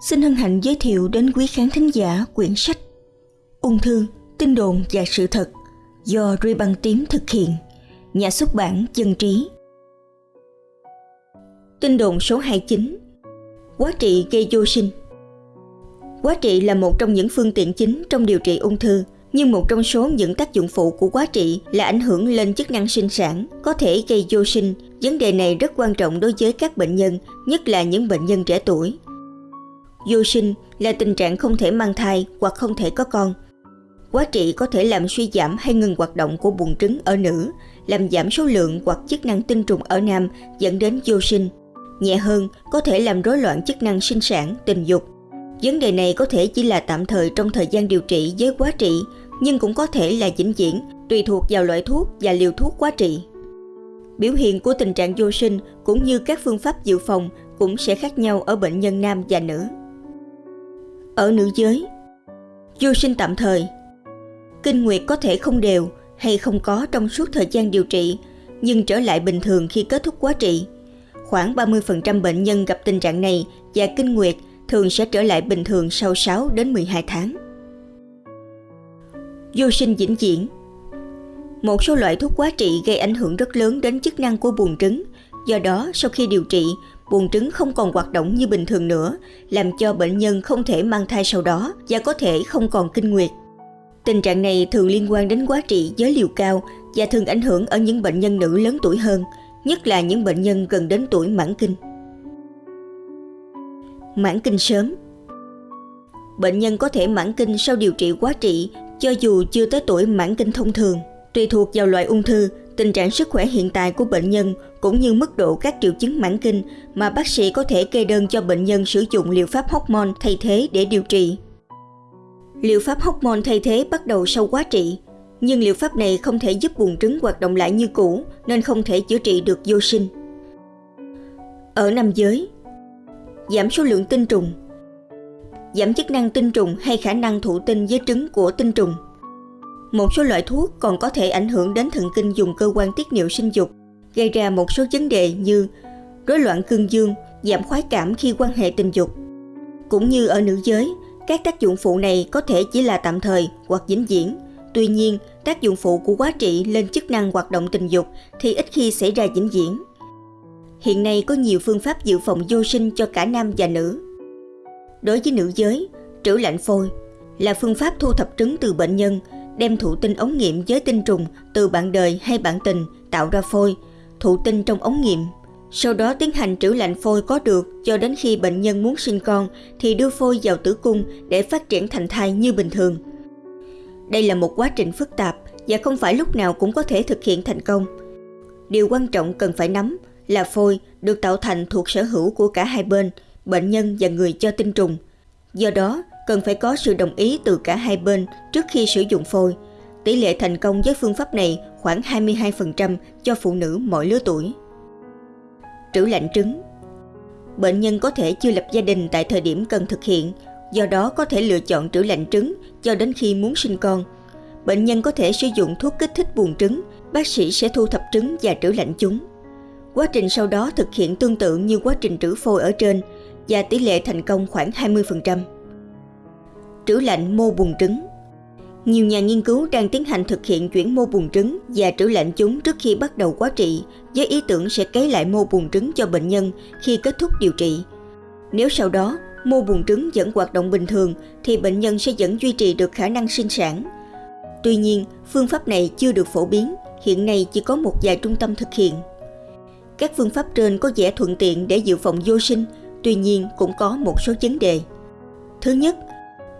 xin hân hạnh giới thiệu đến quý khán thính giả quyển sách Ung thư, tin đồn và sự thật do Ruy Băng Tím thực hiện, nhà xuất bản Dân Trí. Tin đồn số 29 Quá trị gây vô sinh Quá trị là một trong những phương tiện chính trong điều trị ung thư, nhưng một trong số những tác dụng phụ của quá trị là ảnh hưởng lên chức năng sinh sản, có thể gây vô sinh. Vấn đề này rất quan trọng đối với các bệnh nhân, nhất là những bệnh nhân trẻ tuổi. Vô sinh là tình trạng không thể mang thai hoặc không thể có con. Quá trị có thể làm suy giảm hay ngừng hoạt động của buồng trứng ở nữ, làm giảm số lượng hoặc chức năng tinh trùng ở nam dẫn đến vô sinh. Nhẹ hơn, có thể làm rối loạn chức năng sinh sản, tình dục. Vấn đề này có thể chỉ là tạm thời trong thời gian điều trị với quá trị, nhưng cũng có thể là vĩnh viễn, tùy thuộc vào loại thuốc và liều thuốc quá trị. Biểu hiện của tình trạng vô sinh cũng như các phương pháp dự phòng cũng sẽ khác nhau ở bệnh nhân nam và nữ. Ở nữ giới, vô sinh tạm thời, kinh nguyệt có thể không đều hay không có trong suốt thời gian điều trị, nhưng trở lại bình thường khi kết thúc quá trị. Khoảng 30% bệnh nhân gặp tình trạng này và kinh nguyệt thường sẽ trở lại bình thường sau 6 đến 12 tháng. Vô sinh vĩnh viễn Một số loại thuốc quá trị gây ảnh hưởng rất lớn đến chức năng của buồng trứng, do đó sau khi điều trị, buồng trứng không còn hoạt động như bình thường nữa, làm cho bệnh nhân không thể mang thai sau đó và có thể không còn kinh nguyệt. Tình trạng này thường liên quan đến quá trị với liều cao và thường ảnh hưởng ở những bệnh nhân nữ lớn tuổi hơn, nhất là những bệnh nhân gần đến tuổi mãn kinh. Mãn kinh sớm Bệnh nhân có thể mãn kinh sau điều trị quá trị cho dù chưa tới tuổi mãn kinh thông thường. Tùy thuộc vào loại ung thư, tình trạng sức khỏe hiện tại của bệnh nhân cũng như mức độ các triệu chứng mãn kinh mà bác sĩ có thể kê đơn cho bệnh nhân sử dụng liệu pháp hormone thay thế để điều trị. Liệu pháp hormone thay thế bắt đầu sau quá trị, nhưng liệu pháp này không thể giúp buồng trứng hoạt động lại như cũ nên không thể chữa trị được vô sinh. Ở nam giới, giảm số lượng tinh trùng, giảm chức năng tinh trùng hay khả năng thụ tinh với trứng của tinh trùng. Một số loại thuốc còn có thể ảnh hưởng đến thần kinh dùng cơ quan tiết niệu sinh dục, gây ra một số vấn đề như rối loạn cương dương, giảm khoái cảm khi quan hệ tình dục. Cũng như ở nữ giới, các tác dụng phụ này có thể chỉ là tạm thời hoặc vĩnh viễn. Tuy nhiên, tác dụng phụ của quá trị lên chức năng hoạt động tình dục thì ít khi xảy ra vĩnh viễn. Hiện nay có nhiều phương pháp dự phòng vô sinh cho cả nam và nữ. Đối với nữ giới, trữ lạnh phôi là phương pháp thu thập trứng từ bệnh nhân, đem thụ tinh ống nghiệm với tinh trùng từ bạn đời hay bạn tình tạo ra phôi, thụ tinh trong ống nghiệm. Sau đó tiến hành trữ lạnh phôi có được cho đến khi bệnh nhân muốn sinh con thì đưa phôi vào tử cung để phát triển thành thai như bình thường. Đây là một quá trình phức tạp và không phải lúc nào cũng có thể thực hiện thành công. Điều quan trọng cần phải nắm là phôi được tạo thành thuộc sở hữu của cả hai bên, bệnh nhân và người cho tinh trùng. Do đó, cần phải có sự đồng ý từ cả hai bên trước khi sử dụng phôi. Tỷ lệ thành công với phương pháp này khoảng 22% cho phụ nữ mọi lứa tuổi. Trữ lạnh trứng Bệnh nhân có thể chưa lập gia đình tại thời điểm cần thực hiện, do đó có thể lựa chọn trữ lạnh trứng cho đến khi muốn sinh con. Bệnh nhân có thể sử dụng thuốc kích thích buồng trứng, bác sĩ sẽ thu thập trứng và trữ lạnh chúng. Quá trình sau đó thực hiện tương tự như quá trình trữ phôi ở trên và tỷ lệ thành công khoảng 20%. Trữ lạnh mô buồng trứng Nhiều nhà nghiên cứu đang tiến hành thực hiện chuyển mô buồng trứng và trữ lạnh chúng trước khi bắt đầu quá trị với ý tưởng sẽ cấy lại mô buồng trứng cho bệnh nhân khi kết thúc điều trị. Nếu sau đó mô buồng trứng vẫn hoạt động bình thường thì bệnh nhân sẽ vẫn duy trì được khả năng sinh sản. Tuy nhiên, phương pháp này chưa được phổ biến, hiện nay chỉ có một vài trung tâm thực hiện. Các phương pháp trên có vẻ thuận tiện để dự phòng vô sinh, tuy nhiên cũng có một số vấn đề. Thứ nhất,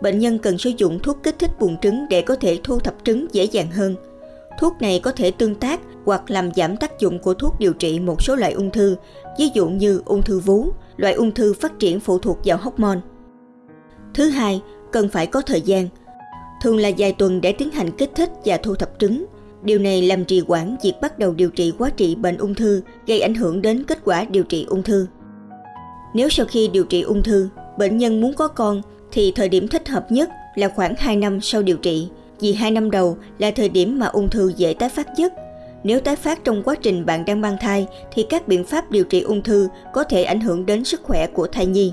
bệnh nhân cần sử dụng thuốc kích thích buồng trứng để có thể thu thập trứng dễ dàng hơn. Thuốc này có thể tương tác hoặc làm giảm tác dụng của thuốc điều trị một số loại ung thư, ví dụ như ung thư vú, loại ung thư phát triển phụ thuộc vào hormone. Thứ hai, cần phải có thời gian. Thường là vài tuần để tiến hành kích thích và thu thập trứng. Điều này làm trì hoãn việc bắt đầu điều trị quá trị bệnh ung thư, gây ảnh hưởng đến kết quả điều trị ung thư. Nếu sau khi điều trị ung thư, bệnh nhân muốn có con thì thời điểm thích hợp nhất là khoảng 2 năm sau điều trị, vì 2 năm đầu là thời điểm mà ung thư dễ tái phát nhất. Nếu tái phát trong quá trình bạn đang mang thai thì các biện pháp điều trị ung thư có thể ảnh hưởng đến sức khỏe của thai nhi.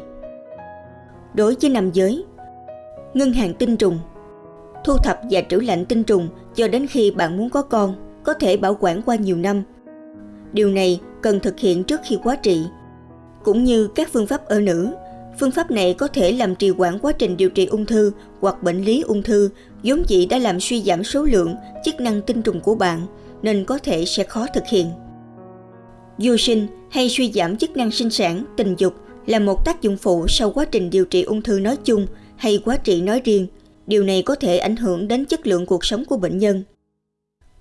đối với nam giới. Ngân hàng tinh trùng Thu thập và trữ lạnh tinh trùng cho đến khi bạn muốn có con, có thể bảo quản qua nhiều năm. Điều này cần thực hiện trước khi quá trị. Cũng như các phương pháp ở nữ, phương pháp này có thể làm trì hoãn quá trình điều trị ung thư hoặc bệnh lý ung thư vốn dĩ đã làm suy giảm số lượng, chức năng tinh trùng của bạn, nên có thể sẽ khó thực hiện. Vô sinh hay suy giảm chức năng sinh sản, tình dục là một tác dụng phụ sau quá trình điều trị ung thư nói chung hay quá trị nói riêng. Điều này có thể ảnh hưởng đến chất lượng cuộc sống của bệnh nhân.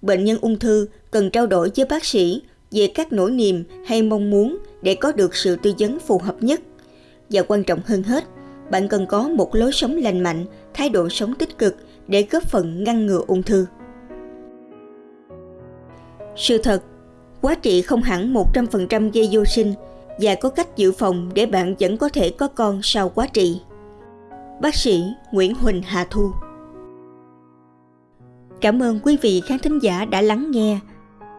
Bệnh nhân ung thư cần trao đổi với bác sĩ về các nỗi niềm hay mong muốn để có được sự tư vấn phù hợp nhất. Và quan trọng hơn hết, bạn cần có một lối sống lành mạnh, thái độ sống tích cực để góp phần ngăn ngừa ung thư. Sự thật, quá trị không hẳn 100% gây vô sinh và có cách dự phòng để bạn vẫn có thể có con sau quá trị. Bác sĩ Nguyễn Huỳnh Hà Thu Cảm ơn quý vị khán thính giả đã lắng nghe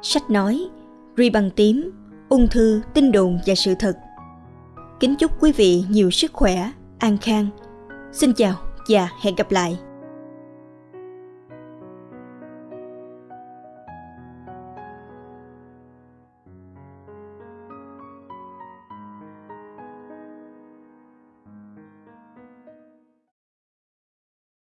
sách nói Ri bằng tím, ung thư, tin đồn và sự thật. Kính chúc quý vị nhiều sức khỏe, an khang. Xin chào và hẹn gặp lại.